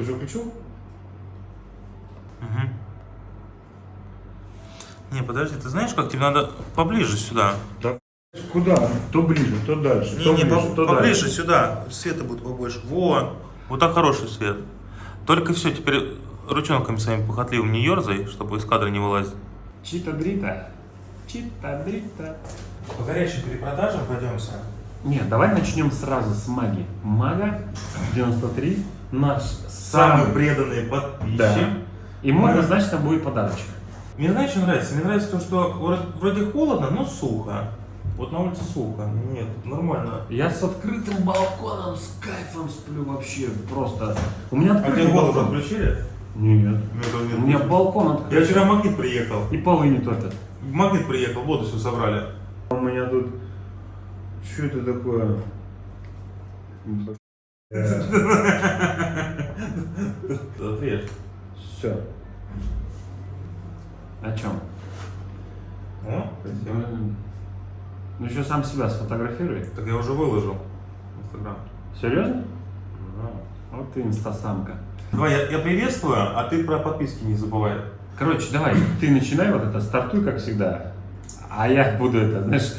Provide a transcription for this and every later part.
Ты уже включил? Угу. Не, подожди, ты знаешь, как тебе надо поближе сюда? Да куда? То ближе, то дальше. Не, то не, ближе, по- то поближе дальше. сюда. Света будет побольше. Во! Вот так хороший свет. Только все, теперь ручонками своими похотливым не ерзай, чтобы из кадра не вылазить. Чита-дрита. Чита-дрита. По горячим перепродажам пойдемся. Нет, давай начнем сразу с маги. Мага 93, наш Самый самый... преданный подписчик. Да. Ему Мага. однозначно будет подарочек. Мне знаешь, что нравится? Мне нравится то, что вроде- холодно, но сухо. Вот на улице сухо. Нет, нормально. Я с открытым балконом, с кайфом сплю вообще просто. У меня А открытый тебе голову балкон. отключили? Нет. Нет, У меня балкон открыт. Я вчера магнит приехал. И полы не топят. Магнит приехал, воду все собрали. У меня тут... Что это такое? Отрежь. Все. О чем? Ну еще сам себя сфотографируй. Так я уже выложил. в Инстаграм. Серьезно? Да. Вот ты инстасамка. Давай, я, я приветствую, а ты про подписки не забывай. Короче, давай, ты начинай вот это, стартуй, как всегда. А я буду это, знаешь,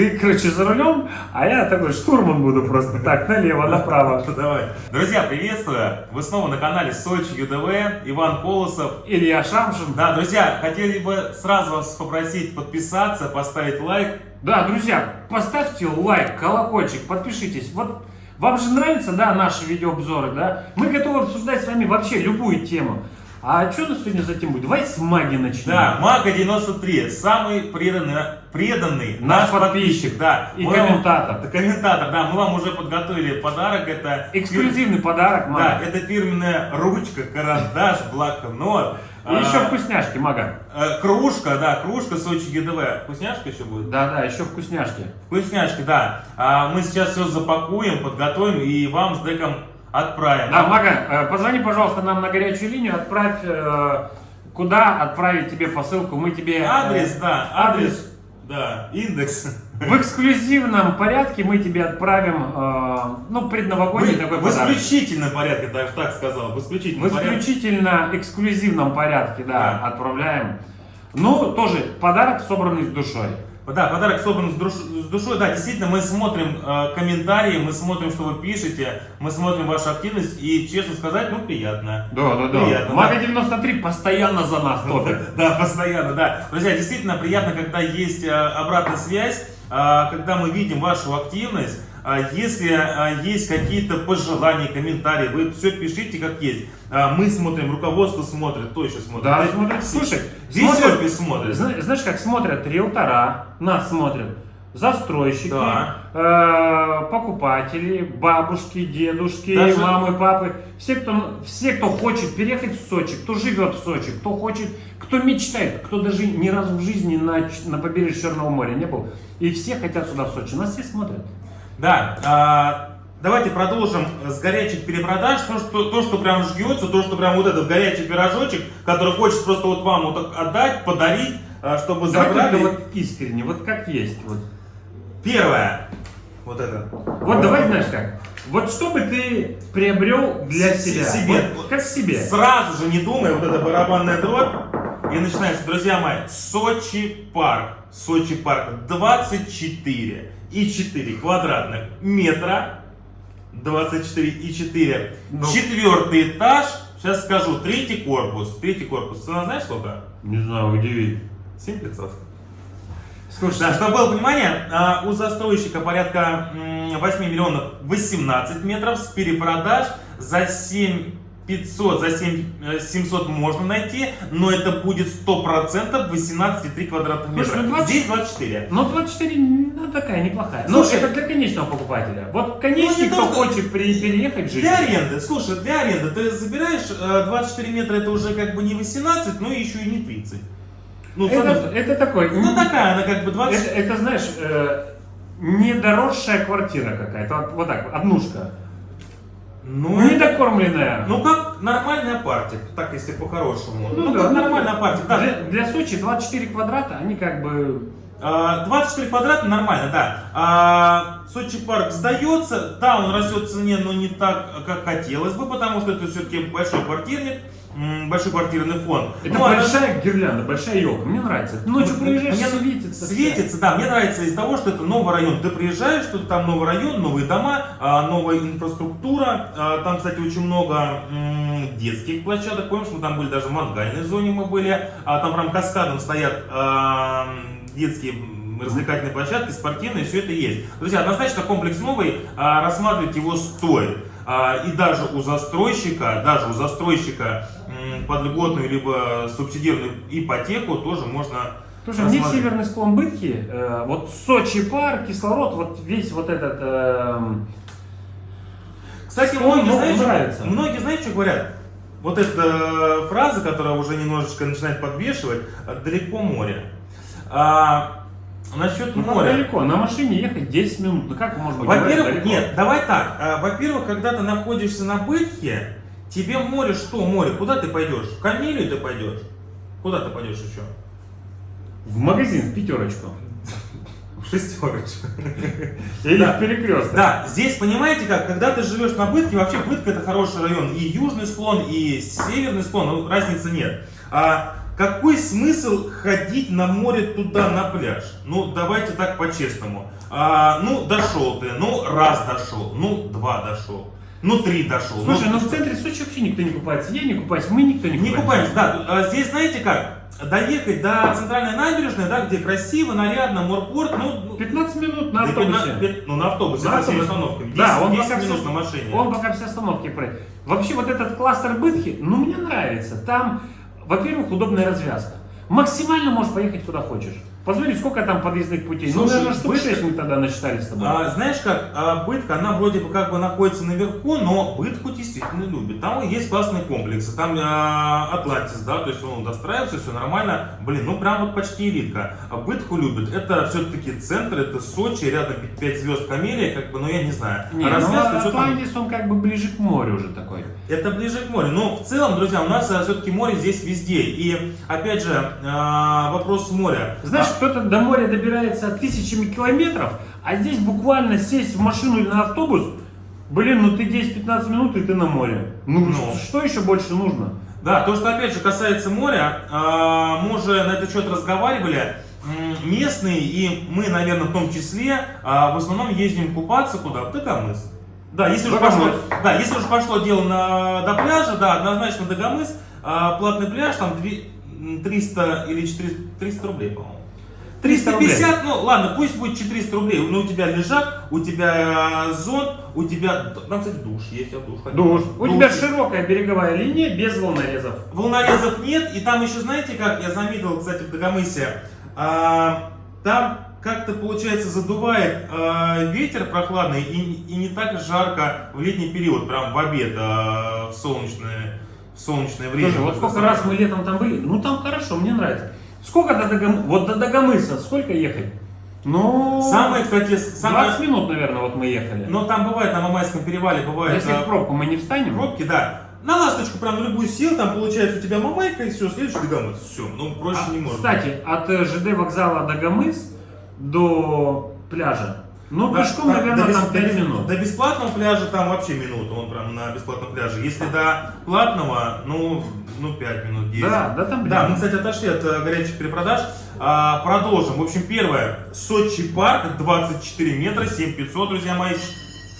ты, короче, за рулем, а я такой штурман буду просто так, налево, направо. Давай. Друзья, приветствую. Вы снова на канале Сочи ЮДВ. Иван Колосов. Илья Шамшин. Да, друзья, хотели бы сразу вас попросить подписаться, поставить лайк. Да, друзья, поставьте лайк, колокольчик, подпишитесь. Вот вам же нравятся, да, наши видеообзоры, да? Мы готовы обсуждать с вами вообще любую тему. А что у нас сегодня за тему будет? Давай с маги начнем. Да, Мага 93, самый преданный, преданный Наш наш подписчик, да. И Мы вам- комментатор. Да, комментатор, да, мы вам уже подготовили подарок, это... Эксклюзивный подарок, Да, мага. это фирменная ручка, карандаш, блокнот. И еще а, вкусняшки, мага. э, Кружка, да, кружка Сочи ГДВ. Вкусняшка еще будет? Да, да, еще вкусняшки. Вкусняшки, да. А, мы сейчас все запакуем, подготовим и вам с деком отправим. Да, Мага, э, позвони, пожалуйста, нам на горячую линию, отправь, э, куда отправить тебе посылку, мы тебе... э, Адрес, да, адрес, да, индекс. В эксклюзивном порядке мы тебе отправим, ну, предновогодний В, такой в подарок. исключительном порядке, даже так сказал, в В исключительном порядке. исключительно эксклюзивном порядке, да, Да. отправляем. Ну, тоже подарок, собранный с душой. Да, подарок собран с, душ- с душой. Да, действительно, мы смотрим э, комментарии, мы смотрим, что вы пишете, мы смотрим вашу активность, и, честно сказать, ну, приятно. Да, да, да. Приятно, Мага 93 постоянно за нас топит. Да, постоянно, да. Друзья, действительно приятно, когда есть э, обратная связь, э, когда мы видим вашу активность. Э, Если э, есть какие-то пожелания, комментарии, вы все пишите как есть. Э, Мы смотрим, руководство смотрит, кто еще смотрит? Да, смотрят, слушай, Весь смотрят- офис смотрит. Зна- Знаешь, как смотрят риэлтора, нас смотрят, застройщики, Да. э, покупатели, бабушки, дедушки, Даже- мамы, папы. Все кто, все, кто хочет переехать в Сочи, кто живет в Сочи, кто хочет, кто мечтает, кто даже ни разу в жизни на, на побережье Черного моря не был. И все хотят сюда в Сочи. Нас все смотрят. Да, а, давайте продолжим с горячих перепродаж. То что, то, что прям ждется, то, что прям вот этот горячий пирожочек, который хочется просто вот вам вот так отдать, подарить, а, чтобы Давай забрали. вот искренне, вот как есть. Вот, Первое. Вот это. вот давай знаешь как. Вот что бы ты приобрел для С- себя? себе. Вот как себе? Сразу же не думая, вот эта барабанная дробь. И начинается, друзья мои, Сочи парк. Сочи парк 24 и 4 квадратных метра. 24 и 4. Ну. Четвертый этаж. Сейчас скажу, третий корпус. Третий корпус. Цена знаешь сколько? Не знаю, удиви. 7500. Слушай, Да, чтобы было понимание, а, у застройщика порядка м, 8 миллионов 18 метров с перепродаж за 7 500, за 7 э, 700 можно найти, но это будет 100% 18,3 квадратных метра. Слушай, ну 20 Здесь 24. Ну, 24, ну, такая неплохая. Ну, Слушай, это для конечного покупателя. Вот конечный, Ну, кто то, что- хочет при- переехать жить. Для аренды, слушай, для аренды ты забираешь э, 24 метра, это уже как бы не 18, но еще и не 30. Ну, Это, смотри, это такой, ну такая, она как бы 20... это, это, знаешь, э, недоросшая квартира какая-то. Вот, вот так, однушка. Ну, Недокормленная. Ну как нормальная партия, так если по-хорошему. Ну Ну, да, как ну, нормальная партия, да. Для, для Сочи 24 квадрата, они как бы А, 24 квадрата нормально, да. А, Сочи парк сдается, да, он растет в цене, но не так, как хотелось бы, потому что это все-таки большой квартирник, большой квартирный фонд. Это Ну, а большая гирлянда, большая елка. Мне нравится. Ночью проезжаешь, Мне светится. Светится, да, мне нравится из того, что это новый район. Ты приезжаешь, что там новый район, новые дома, а, новая инфраструктура. А, Там, кстати, очень много детских площадок. Помнишь, мы там были даже в мангальной зоне мы были. Там прям каскадом стоят детские развлекательные площадки, спортивные, все это есть. Друзья, однозначно комплекс новый, рассматривать его стоит. А, И даже у застройщика, даже у застройщика под льготную либо субсидированную ипотеку тоже можно Слушай, рассматривать. северный склон Бытки, э, вот Сочи парк, кислород, вот весь вот этот... эм, Кстати, Склон, многие, знаешь, нравится. многие, знаете, что говорят? Вот эта э, фраза, которая уже немножечко начинает подвешивать, э, далеко море. А, насчет ну, моря. далеко, на машине ехать 10 минут, ну как быть? Во-первых, нет, давай так. А, Во-первых, когда ты находишься на бытхе, тебе море что море? Куда ты пойдешь? В Камилию ты пойдешь? Куда ты пойдешь еще? В магазин, в пятерочку. В шестерочку. Или Да. в перекресток. Да, здесь понимаете как, когда ты живешь на Бытке, вообще Бытка это хороший район, и южный склон, и северный склон, ну, разницы нет. А какой смысл ходить на море туда, на пляж? Ну, давайте так по-честному. А, ну, дошел ты, ну, раз дошел, ну, два дошел, ну, три дошел. Слушай, ну, ну в центре Сочи вообще никто не купается. Я не купаюсь, мы никто не не купаемся. купаемся, да. А Здесь знаете как? Доехать до центральной набережной, да, где красиво, нарядно, морпорт, ну, ну, 15 минут на да, автобусе. пят- Ну, на автобусе, На со всеми автобусе. остановками. 10, Да, он 10 пока минут все- на машине. Он пока все остановки проедет. Вообще вот этот кластер Бытхи, ну мне нравится. Там, во-первых, удобная развязка. Максимально можешь поехать куда хочешь. Посмотри, сколько там подъездных путей. ну, Слушай, наверное, штук 6 мы тогда насчитали с тобой. А, знаешь как, а, Бытка, она вроде бы как бы находится наверху, но Бытку действительно любит. Там есть классные комплексы, там а, Атлантис, да, то есть он достраивается, все нормально. Блин, ну прям вот почти элитка. А Бытку любит. Это все-таки центр, это Сочи, рядом 5 звезд Камелия, как бы, ну я не знаю. Не, А ну, развязка, что там? Атлантис, он как бы ближе к морю уже такой. Это ближе к морю. Но в целом, друзья, у нас все-таки море здесь везде. И опять же, а, вопрос моря. Знаешь, кто-то до моря добирается тысячами километров, а здесь буквально сесть в машину или на автобус, блин, ну ты 10-15 минут и ты на море. Ну, Ну. что еще больше нужно? Да, то, что опять же касается моря, а, мы уже на этот счет разговаривали. Местные и мы, наверное, в том числе, а, в основном ездим купаться куда? В Дагомыс. Да, если уже пошло, да, если уже пошло дело на, до пляжа, да, однозначно Дагомыс, а, платный пляж, там две- м, 300 или 400, 300 рублей, по-моему. 300 рублей. 350, ну ладно, пусть будет 400 рублей, но у тебя лежак, у тебя э, зонт, у тебя, там, кстати, душ есть, я в душ. Душ. У тебя широкая береговая линия без волнорезов. Волнорезов нет, и там еще, знаете, как я заметил, кстати, в Дагомысе, а, там как-то, получается, задувает а, ветер прохладный и, и не так жарко в летний период, прям в обед, а, в, солнечное, в солнечное время. Слушай, вот сколько раз мы летом там были, ну там хорошо, мне нравится. Сколько до Дагомыса? Вот до Дагомыса сколько ехать? Ну, Самое, кстати, 20 самое... минут, наверное, вот мы ехали. Но там бывает, на Мамайском перевале бывает... если а, в пробку мы не встанем? Пробки, да. На ласточку прям на любую сел, там получается у тебя мамайка и все, следующий Дагомыс. Все, ну проще А, не можно. Кстати, от э, ЖД вокзала Дагомыс до пляжа, ну, Да, пешком, наверное, до там бес- 5 до- минут. До бесплатного пляжа там вообще минута, он прям на бесплатном пляже. Если до платного, ну, ну 5 минут, 10. Да, да, там Да, мы, кстати, отошли от э, горячих перепродаж. А, продолжим. В общем, первое. Сочи парк, 24 метра, 7500, друзья мои.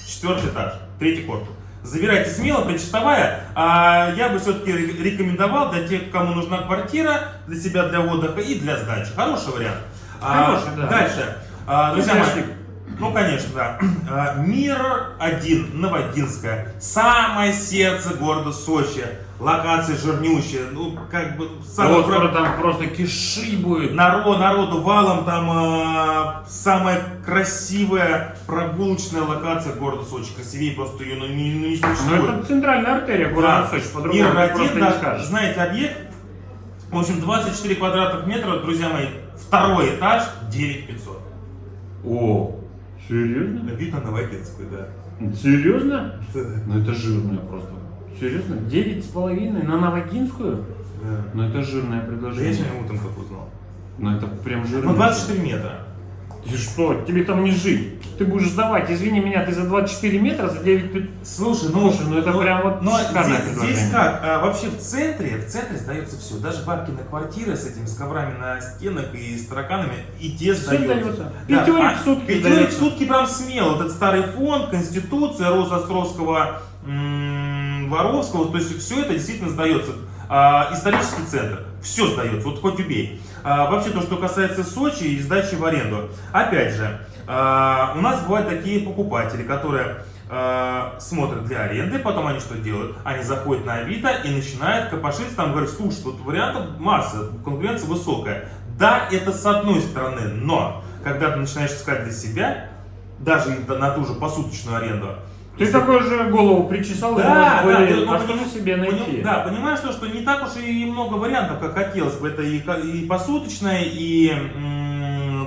Четвертый этаж, третий корпус. Забирайте смело, причастовая. А я бы все-таки рекомендовал для тех, кому нужна квартира, для себя, для отдыха и для сдачи. Хороший вариант. А, Хороший, да. Дальше. А, друзья мои. Ну, конечно, да. А, Мир один, Новодинская. Самое сердце города Сочи. Локация жирнющая. Ну, как бы... самое Вот про- там просто киши будет. Народ, народу валом, там а, самая красивая прогулочная локация города Сочи. Красивее просто ее ну, не, ну, не Ну, существует. это центральная артерия города Да. Сочи, по-другому Мир один, да, знаете объект. В общем, 24 квадратных метра, друзья мои, второй этаж, 9500. О, серьезно? Видно Новодинскую, да. Серьезно? Да. Ну это жирное просто. Серьезно? Девять с половиной на Новогинскую? Да. Ну это жирное Да я предложение. сегодня утром только узнал. Ну это прям жирно. Ну 24 метра. Ты что, тебе там не жить. Ты будешь сдавать, извини меня, ты за 24 метра, за 9 пи- Слушай, ну, Слушай, ну это прям вот но шикарное здесь, здесь как? А, вообще в центре, в центре сдается все. Даже бабки на квартиры с этими с коврами на стенах и с тараканами, и те Всё сдаются. сдается. Пятерик в сутки Пятерик в сутки прям смело. Этот старый фонд, Конституция, Росостровского, м, Воровского, то есть все это действительно сдается. А, исторический центр, все сдается, вот хоть убей. А, вообще то, что касается Сочи и сдачи в аренду. Опять же, а, у нас бывают такие покупатели, которые смотрят для аренды, потом они что делают? Они заходят на Авито и начинают копошиться, там говорят, слушай, тут вариантов масса, конкуренция высокая. Да, это с одной стороны, но когда ты начинаешь искать для себя, даже на ту же посуточную аренду, Ты такой же голову причесал и да, думаешь, да, ты, ну, а что же себе найти? да, понимаешь, то, что не так уж и много вариантов, как хотелось бы. Это и, и посуточное, и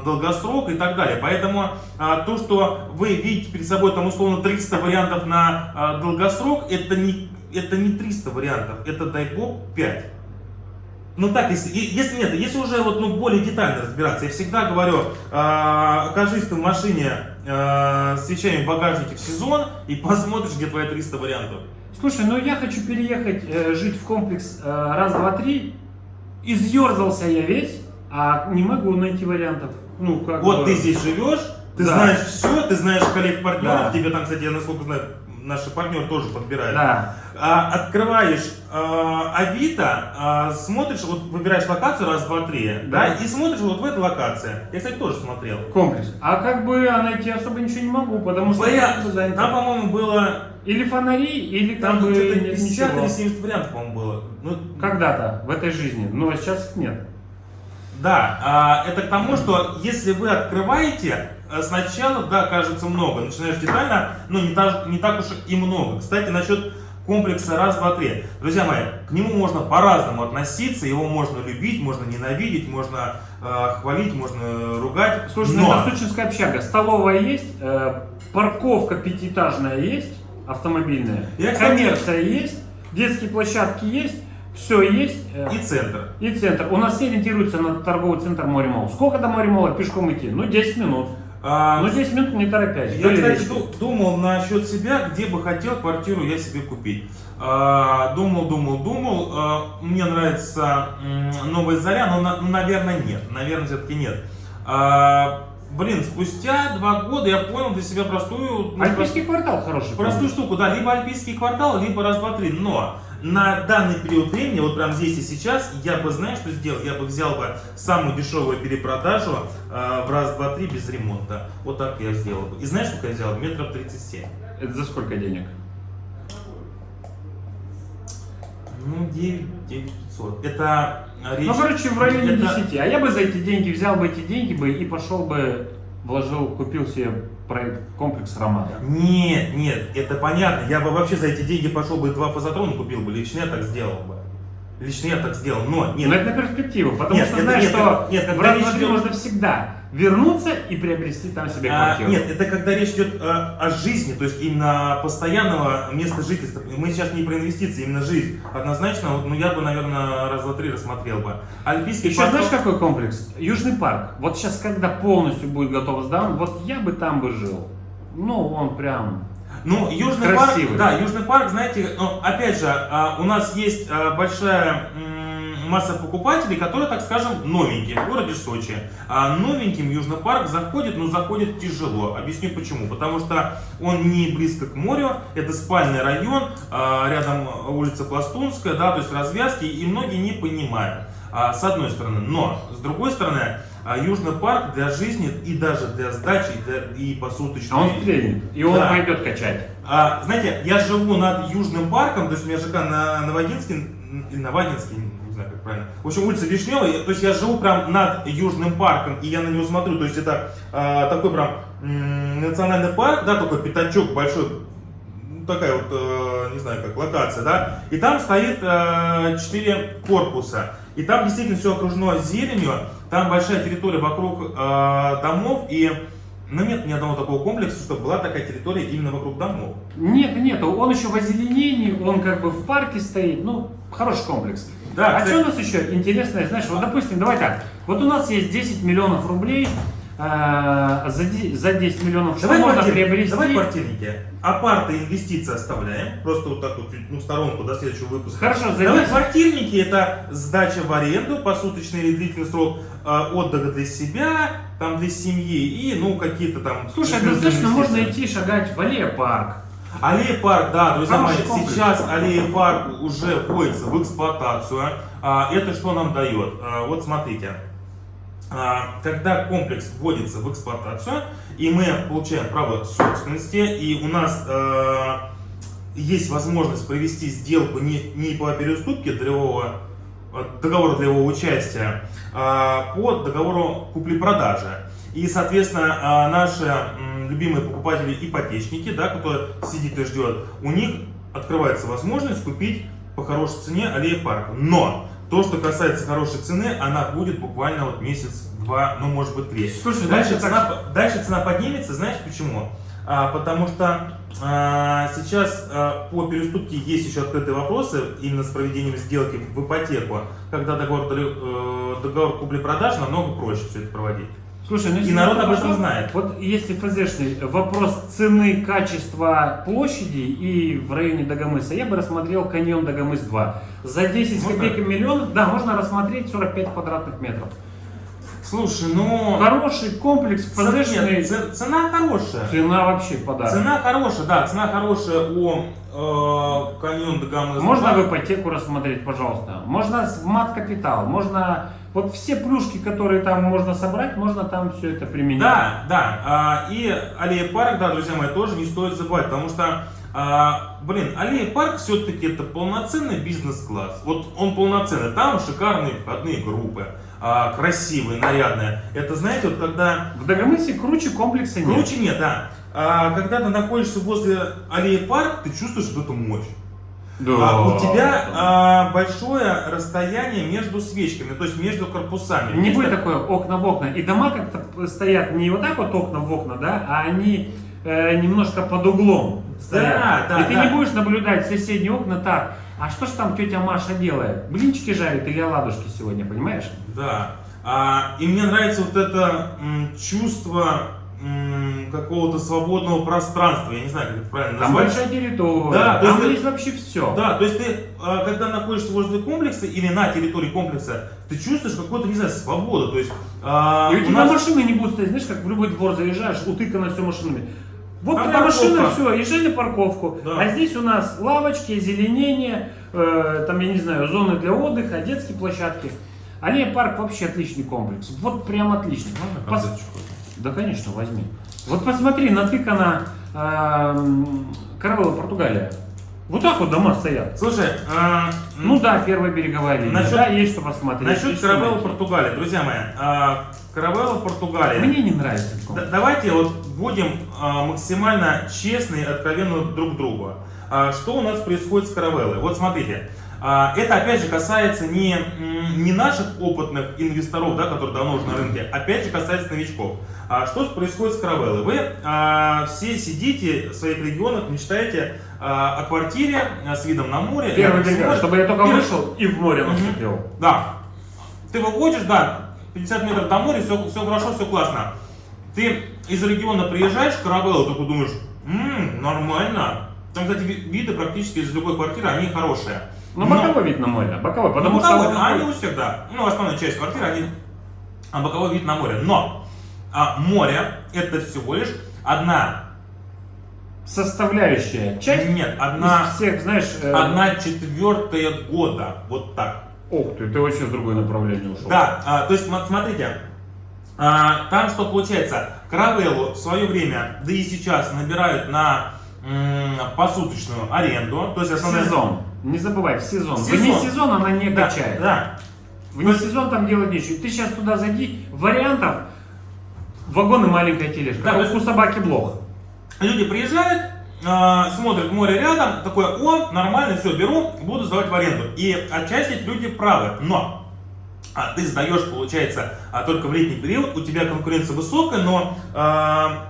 долгосрок и так далее. Поэтому а, то, что вы видите перед собой там условно 300 вариантов на а, долгосрок, это не, это не 300 вариантов, это дай бог 5. Ну так, если, если нет, если уже вот, ну, более детально разбираться, я всегда говорю, а, окажись ты в машине а, с вещами в багажнике в сезон и посмотришь, где твои 300 вариантов. Слушай, ну я хочу переехать э, жить в комплекс э, раз, два, три. Изъерзался я весь, а не могу найти вариантов. Ну, как Вот бы- ты здесь живешь, ты Да. знаешь все, ты знаешь коллег-партнеров, Да. тебе там, кстати, я насколько знаю, наши партнеры тоже подбирают. Да. А, открываешь а, Авито, а, смотришь, вот выбираешь локацию раз, два, три, да. Да. и смотришь вот в этой локации. Я, кстати, тоже смотрел. Комплекс. А как бы а найти особо ничего не могу, потому что занято. там, по-моему, было Или фонари, или там бы что-то нет 50 ничего. или 70 вариантов, по-моему, было. Ну, Когда-то в этой жизни, но сейчас их нет. Да, а, это к тому, что если вы открываете, сначала, да, кажется много, начинаешь детально, но не, та- не так уж и много. Кстати, насчет комплекса раз, два, три. Друзья мои, к нему можно по-разному относиться, его можно любить, можно ненавидеть, можно э, хвалить, можно ругать. Слушай, но... ну это сочинская общага. Столовая есть, э, парковка пятиэтажная есть, автомобильная, Я, кстати- коммерция есть, детские площадки есть, все есть. э, И центр. и центр. У нас все ориентируются на торговый центр Море Мол. Сколько до Море Мола пешком идти? Ну, 10 минут. А, Ну, 10 минут не торопясь. Я, кстати, речки. думал насчет себя, где бы хотел квартиру я себе купить. А, Думал, думал, думал. А, Мне нравится Новая Заря, но, на- ну, наверное, нет. Наверное, все-таки нет. А, Блин, спустя два года я понял для себя простую... ну, Альпийский квартал хороший. Простую штуку, да, либо альпийский квартал, либо раз, два, три. Но на данный период времени, вот прям здесь и сейчас, я бы, знаешь, что сделал? Я бы взял бы самую дешевую перепродажу э, в раз, два, три без ремонта. Вот так я сделал бы. И знаешь, сколько я взял? Метров 37. Это за сколько денег? Ну, 9, 9 500. Это э, речь... Ну, короче, в районе это- 10. А я бы за эти деньги взял бы эти деньги бы и пошел бы, вложил, купил себе проект комплекс Романа. Нет, нет, это понятно. Я бы вообще за эти деньги пошел бы два фазотрона купил бы. Лично я так сделал бы. Лично я так сделал. Но, нет, Но это на перспективу, потому Нет, что это- знаешь, нет, что нет, в когда раз, речь два, три идет- можно всегда вернуться и приобрести там себе А, квартиру. нет, это когда речь идет э, о жизни, то есть именно постоянного места жительства. Мы сейчас не про инвестиции, именно жизнь. Однозначно, вот, ну я бы, наверное, раз, два, три рассмотрел бы. Альпийский Еще квартал- знаешь какой комплекс? Южный парк. Вот сейчас, когда полностью будет готов сдан, вот я бы там бы жил. Ну, он прям... Ну, Южный Красивый. парк, да, Южный парк, знаете, ну, опять же, а, у нас есть а, большая масса покупателей, которые, так скажем, новенькие в городе Сочи. А новеньким Южный парк заходит, но заходит тяжело. Объясню почему. Потому что он не близко к морю, это спальный район, а, рядом улица Пластунская, да, то есть развязки, и многие не понимают. а, С одной стороны. Но, с другой стороны, а, Южный парк для жизни и даже для сдачи, и, для, и посуточной. А он стрельнет, и он Да. пойдет качать. А, знаете, я живу над Южным парком, то есть у меня ЖК на Новодинске, Новодинске, не знаю как правильно. В общем, улица Вишневая, то есть я живу прям над Южным парком, и я на него смотрю, то есть это а, такой прям м, национальный парк, да, такой пятачок большой, ну, такая вот, э, не знаю, как локация, да, и там стоит э, корпуса, и там действительно все окружено зеленью, там большая территория вокруг э, домов, и ну, нет ни одного такого комплекса, чтобы была такая территория именно вокруг домов. Нет, нет, он еще в озеленении, он как бы в парке стоит, ну, хороший комплекс. Да, а что у нас еще интересное, знаешь, вот допустим, давай так, вот у нас есть 10 миллионов рублей, а, за, за 10 миллионов что Давай, можно квартир- приобрести? давай квартирники. Апарты инвестиции оставляем. Просто вот так вот ну, в сторонку до следующего выпуска. Хорошо, за Давай 10 квартирники это сдача в аренду, посуточный или длительный срок э, отдыха для себя, там для семьи и ну какие-то там. Слушай, достаточно можно инвестиции. идти шагать в аллея парк. Аллея парк, да, друзья мои, сейчас аллея парк уже вводится в эксплуатацию. А, это что нам дает? А, вот смотрите. А, когда комплекс вводится в эксплуатацию, и мы получаем право собственности, и у нас есть возможность провести сделку не, не по переуступке долевого, договора долевого участия, а по договору купли-продажи. И, соответственно, наши любимые покупатели ипотечники, да, кто сидит и ждет, у них открывается возможность купить по хорошей цене аллея парк. Но то, что касается хорошей цены, она будет буквально вот месяц, два, ну может быть три. Слушай, Дальше цена, по- дальше цена поднимется, знаешь почему? А, потому что а, сейчас а, по переуступке есть еще открытые вопросы именно с проведением сделки в ипотеку, когда договор, э, договор купли-продажи намного проще все это проводить. Слушай, ну И народ об этом знает. Вот если ФЗшный вопрос цены, качества площади и в районе Дагомыса, я бы рассмотрел каньон Дагомыс 2. За 10 с Можно? копейками миллионов, да, можно рассмотреть 45 квадратных метров. Слушай, ну... Хороший комплекс, ФЗшный, цена хорошая. цена вообще подарок. Цена хорошая, да, цена хорошая у э, каньон Дагомыс. Можно в ипотеку рассмотреть, пожалуйста. Можно мат-капитал, можно... Вот все плюшки, которые там можно собрать, можно там все это применить. Да, да. а, И аллея парк, да, друзья мои, тоже не стоит забывать, потому что, а, блин, аллея парк все-таки это полноценный бизнес-класс. Вот он полноценный. Там шикарные входные группы, а, красивые, нарядные. Это, знаете, вот когда... В Дагомысе круче комплекса нет. Круче нет, да. А, когда ты находишься возле аллеи парк, ты чувствуешь вот эту мощь. Да. А у тебя а, большое расстояние между свечками, то есть между корпусами. Не будет так- такое окна в окна. И дома как-то стоят не вот так вот окна в окна, да, а они э, немножко под углом стоят. Да, да, и ты да. не будешь наблюдать соседние окна так. А что ж там тетя Маша делает? Блинчики жарит или оладушки сегодня, понимаешь? Да. А, и мне нравится вот это м, чувство какого-то свободного пространства. Я не знаю, как это правильно Там назвать. большая территория, Да, то там есть- есть вообще все. Да, то есть ты, а, когда находишься возле комплекса или на территории комплекса, ты чувствуешь какую-то, не знаю, свободу. То есть, а, И у у тебя нас- машины не будут стоять, знаешь, как в любой двор заезжаешь, утыкано все машинами. Вот Там твоя машина, все, езжай на парковку. Да. А здесь у нас лавочки, озеленение, э, там, я не знаю, зоны для отдыха, детские площадки. Аллея парк вообще отличный комплекс. Вот прям отличный. Конфеточку? Да, конечно, возьми. Вот посмотри, натыкана эм, Каравелла, Португалия. Вот так вот дома стоят. Слушай, м, Ну да, первая береговая линия. Насчет- да, есть что посмотреть. насчет Каравелла найти. Португалия, друзья мои, а, Каравелла Португалия. Мне не нравится Да- давайте вот будем а, максимально честны и откровенны друг другу. А, что у нас происходит с Каравеллой? Вот смотрите. а, это опять же касается не, не наших опытных инвесторов, да, которые давно уже на рынке, опять же касается новичков. А, что происходит с Каравеллой? Вы а, все сидите в своих регионах, мечтаете а, о квартире а, с видом на море. Первый морем. чтобы я только И- вышел и в море наступил. Да. Ты выходишь, да, 50 метров до моря, все, все хорошо, все классно. Ты из региона приезжаешь в Каравеллу, такой думаешь, «М, нормально. Там, кстати, ви- виды практически из любой квартиры, они хорошие. Ну, боковой вид на море, боковой, Ну, потому боковой, что... он- они у всех, да. Ну, основная часть квартиры, они а боковой вид на море. Но а, море это всего лишь одна, Составляющая часть нет, одна, из всех, знаешь... э, одна четвертая года. Вот так. Ух ты, ты вообще в другое направление ушел. Да, а, то есть см- смотрите, а, там что получается, Каравеллу в свое время, да и сейчас набирают на посуточную аренду, то есть основная... сезон. Не забывай, в сезон. В Вне сезон. сезон она не Да, качает. да. Вне сезон там делать нечего. Ты сейчас туда зайди, вариантов, вагон и маленькая тележка. Да, Как то есть- у собаки блох. Люди приезжают, а, смотрят море рядом, такое, о, нормально, все, беру, буду сдавать в аренду. И отчасти люди правы, но а, ты сдаешь, получается, а, только в летний период, у тебя конкуренция высокая, но а,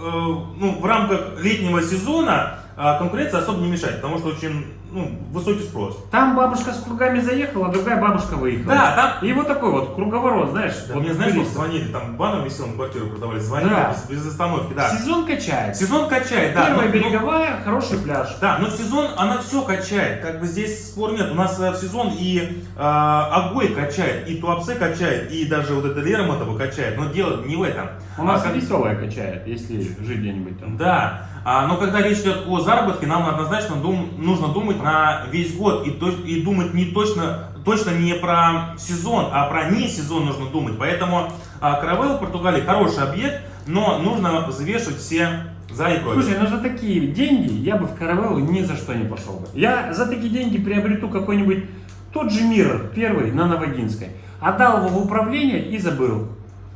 э, ну, в рамках летнего сезона а, конкуренция особо не мешает, потому что очень ну, высокий спрос. Там бабушка с кругами заехала, а другая бабушка выехала. Да, там И вот такой вот круговорот, знаешь. Да, вот мне, знаешь, вот звонили, там баном веселым квартиру продавали, звонили Да. без, без остановки, да. Сезон качает. Сезон качает, да. Первая но- но- береговая, хороший пляж. да, но в сезон она все качает, как бы здесь спор нет. У нас э, в сезон и э, Агой качает, и Туапсе качает, и даже вот это Лермонтово качает, но дело не в этом. У нас А как- веселая качает, если жить где-нибудь там. Да, но когда речь идет о заработке, нам однозначно дум- нужно думать на весь год и, и думать не точно, точно не про сезон, а про не сезон нужно думать. Поэтому а, Каравелла в Португалии хороший объект, но нужно взвешивать все за и против. Слушай, ну за такие деньги я бы в Каравеллу ни за что не пошел бы. Я за такие деньги приобрету какой-нибудь тот же Миррор, первый, на Новогинской. Отдал его в управление и забыл.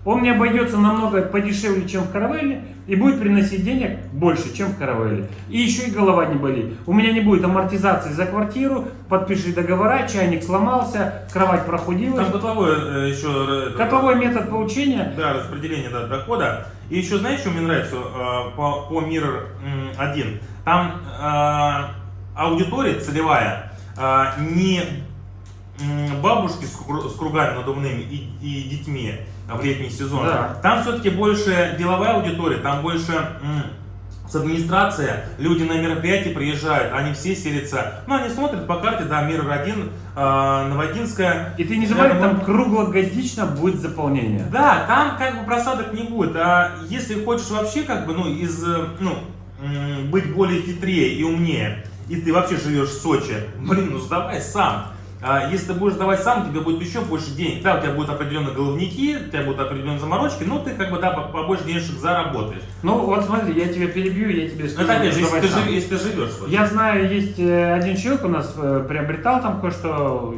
Он мне обойдется намного подешевле, чем в Каравелле, и будет приносить денег больше, чем в Каравелле. И еще и голова не болит. У меня не будет амортизации за квартиру, подпиши договора, чайник сломался, кровать прохудилась. Там котловой э, еще... э, Котловой метод получения. Да, распределение да, дохода. И еще, знаешь, что мне нравится э, по, по Mirror м, 1? Там э, аудитория целевая э, не бабушки с кругами надувными и, и детьми в летний сезон. Да. Там все-таки больше деловая аудитория, там больше с администрация, люди на мероприятия приезжают, они все селятся, ну они смотрят по карте, да, Mirror 1, э, Новодинская, И ты не забывай, там круглогодично будет заполнение. да, там как бы просадок не будет. А если хочешь вообще как бы, ну, из, э, ну, быть более хитрее и умнее, и ты вообще живешь в Сочи, блин, ну сдавай сам. А если ты будешь давать сам, тебе будет еще больше денег. Да, у тебя будут определенные головники, у тебя будут определенные заморочки, но ты как бы, да, по- побольше денежек заработаешь. Ну вот смотри, я тебя перебью, я тебе Но скажу. это опять же, если ты, жив- если ты живешь в Сочи. Я знаю, есть э, один человек у нас э, приобретал там кое-что,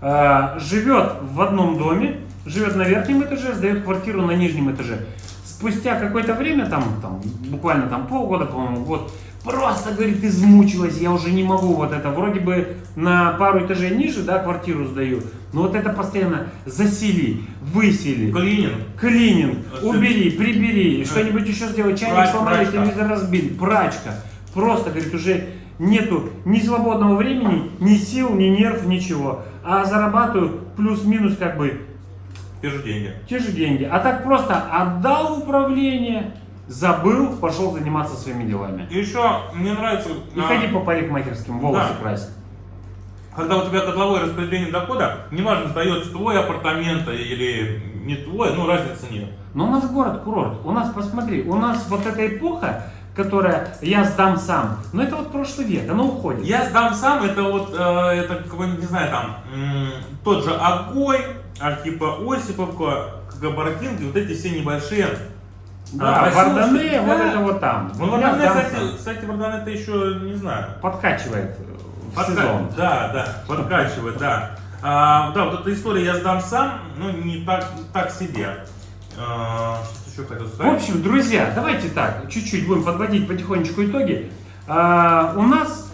э, живет в одном доме, живет на верхнем этаже, сдает квартиру на нижнем этаже. Спустя какое-то время, там, там буквально там полгода, по-моему, год, просто, говорит, измучилась, я уже не могу вот это, вроде бы на пару этажей ниже, да, квартиру сдаю, но вот это постоянно засели, высели, Клининг. Клининг, А убери, прибери, что-нибудь еще сделай, чайник Прач- сломали, прачка. телевизор разбили, прачка. Просто, говорит, уже нету ни свободного времени, ни сил, ни нерв, ничего. А зарабатываю плюс-минус как бы Те же деньги. те же деньги. А так просто отдал управление, забыл, пошел заниматься своими делами. И еще мне нравится... И а, ходи по парикмахерским, волосы Да. красить. Когда у тебя котловое распределение дохода, неважно, сдается твой апартамент или не твой, ну разницы нет. Но у нас город курорт. У нас, посмотри, у нас вот эта эпоха, которая я сдам сам, но это вот прошлый век, оно уходит. Я сдам сам, это вот, э, это какой-нибудь, не знаю, там, тот же Агой, Архипа Осиповка, Габардинки, вот эти все небольшие. Да, а. Вардане, вот Да. это вот там. Ну, Вот Вардане, кстати, кстати, Вардане это еще, не знаю, Подкачивает в Подка- сезон. Да, да, подкачивает, да. А, да, вот эта история я сдам сам, ну не так, так себе. А, что еще хотел В сказать? общем, друзья, давайте так, чуть-чуть будем подводить потихонечку итоги. А, у нас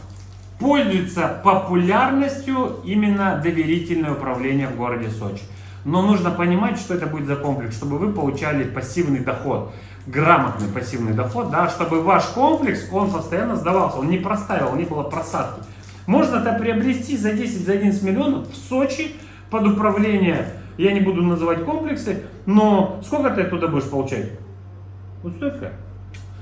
пользуется популярностью именно доверительное управление в городе Сочи. Но нужно понимать, что это будет за комплекс, чтобы вы получали пассивный доход, грамотный пассивный доход, да, чтобы ваш комплекс, он постоянно сдавался, он не простаивал, не было просадки. Можно это приобрести за 10, за 11 миллионов в Сочи под управление, я не буду называть комплексы, но сколько ты оттуда будешь получать? Вот столько.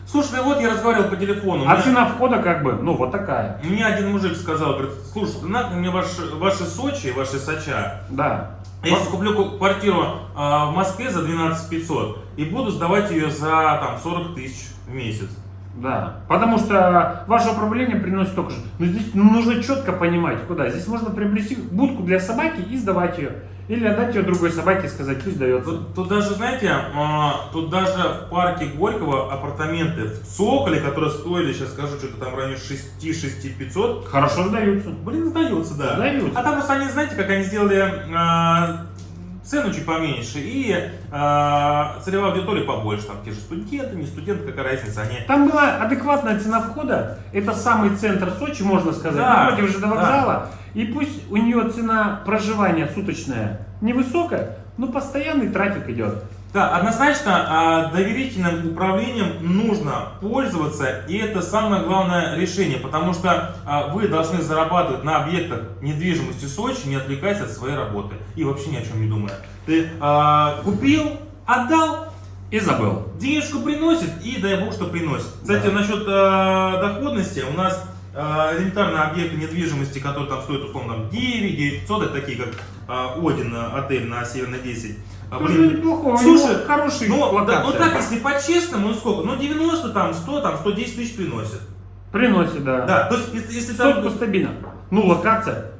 Слушай, ну вот я разговаривал по телефону. А мне- цена входа как бы, ну вот такая. Мне один мужик сказал, говорит, слушай, нахрен мне ваши, ваши Сочи, ваши Соча. Да. Я сейчас куплю ку- квартиру а, в Москве за 12 500 и буду сдавать ее за там 40 тысяч в месяц. Да, потому что ваше управление приносит только же. Но здесь нужно четко понимать, куда. Здесь можно приобрести будку для собаки и сдавать ее. Или отдать ее другой собаке и сказать, пусть дается. Тут, тут даже, знаете, а, тут даже в парке Горького апартаменты в Цоколе, которые стоили, сейчас скажу, что-то там в районе 6-6 500, Хорошо сдаются. блин, сдаются, да. Сдаются. А там просто они, знаете, как они сделали а, цену чуть поменьше и а, целевая аудитория побольше, там те же студенты, не студенты, какая разница, они... Там была адекватная цена входа. Это самый центр Сочи, можно сказать. Да, Напротив же до да. вокзала. И пусть у нее цена проживания суточная невысокая, но постоянный трафик идет. Да, однозначно а, доверительным управлением нужно пользоваться, и это самое главное решение, потому что а, вы должны зарабатывать на объектах недвижимости Сочи, не отвлекаясь от своей работы и вообще ни о чем не думая. Ты а, купил, отдал, И забыл. денежку приносит и дай бог, что приносит. Кстати, Да. насчет э, доходности, у нас э, элементарно объекты недвижимости, которые там стоят условно там, 9, 900, это такие как Один отель на Северной 10. А, Тоже блин, неплохо, Слушай, хороший ну, да, ну так, если по-честному, ну сколько? Ну 90, там 100, там 110 тысяч приносит. Приносит, да. Да, то есть если, если там... Стабильно. Ну, локация,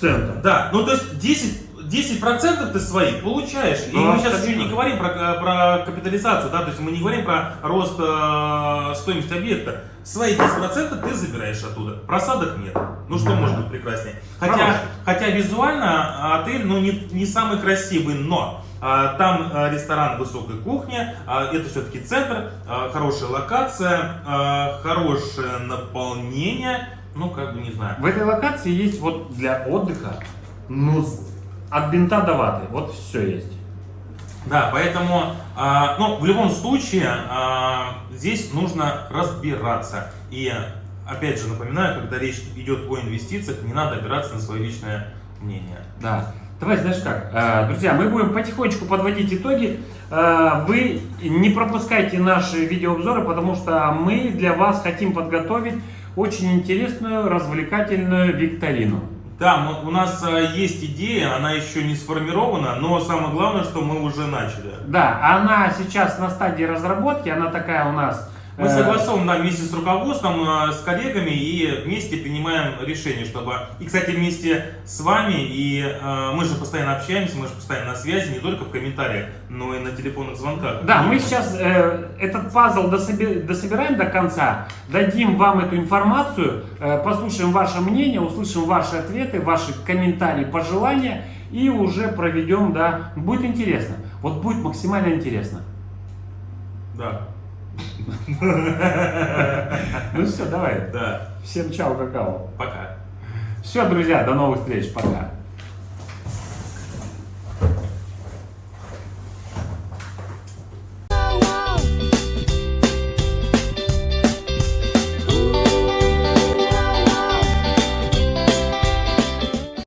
центр. Да, ну то есть 10, 10% ты свои получаешь. И Ну, мы сейчас еще стабильно. не говорим про, про капитализацию, да, то есть мы не говорим про рост э, стоимости объекта. Свои 10% ты забираешь оттуда. Просадок нет. Ну что может быть прекраснее? Хотя, Хороший. хотя визуально отель ну, не, не самый красивый, но а, там а, ресторан высокой кухни, а, это все-таки центр, а, хорошая локация, а, хорошее наполнение, ну как бы не знаю. В этой локации есть вот для отдыха, ну, от бинта до ваты. Вот все есть. Да, поэтому, а, ну, в любом случае, а, здесь нужно разбираться. И, опять же, напоминаю, когда речь идет о инвестициях, не надо опираться на свое личное мнение. Да. Давай, знаешь как, э, друзья, мы будем потихонечку подводить итоги. Э, Вы не пропускайте наши видеообзоры, потому что мы для вас хотим подготовить очень интересную, развлекательную викторину. Да, мы- у нас а, есть идея, она еще не сформирована, но самое главное, что мы уже начали. Да, она сейчас на стадии разработки, она такая у нас... Мы э, согласованы да, вместе с руководством, а, с коллегами и вместе принимаем решение, чтобы... И, кстати, вместе с вами, и а, мы же постоянно общаемся, мы же постоянно на связи, не только в комментариях, но и на телефонных звонках. Да, мы сейчас э, этот пазл дособи- дособираем до конца, дадим вам эту информацию, э, послушаем ваше мнение, услышим ваши ответы, ваши комментарии, пожелания и уже проведем, да, будет интересно. Вот будет максимально интересно. Да, Ну все, давай. да. Всем чао, какао. Пока. Все, друзья, до новых встреч, пока.